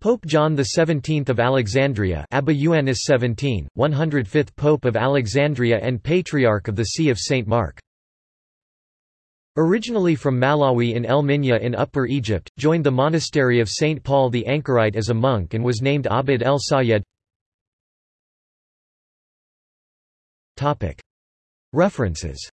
Pope John XVII of Alexandria Abba Ioannis 17, 105th Pope of Alexandria and Patriarch of the See of St. Mark. Originally from Mallawi in El Minya in Upper Egypt, joined the monastery of St. Paul the Anchorite as a monk and was named Abd el Sayed. References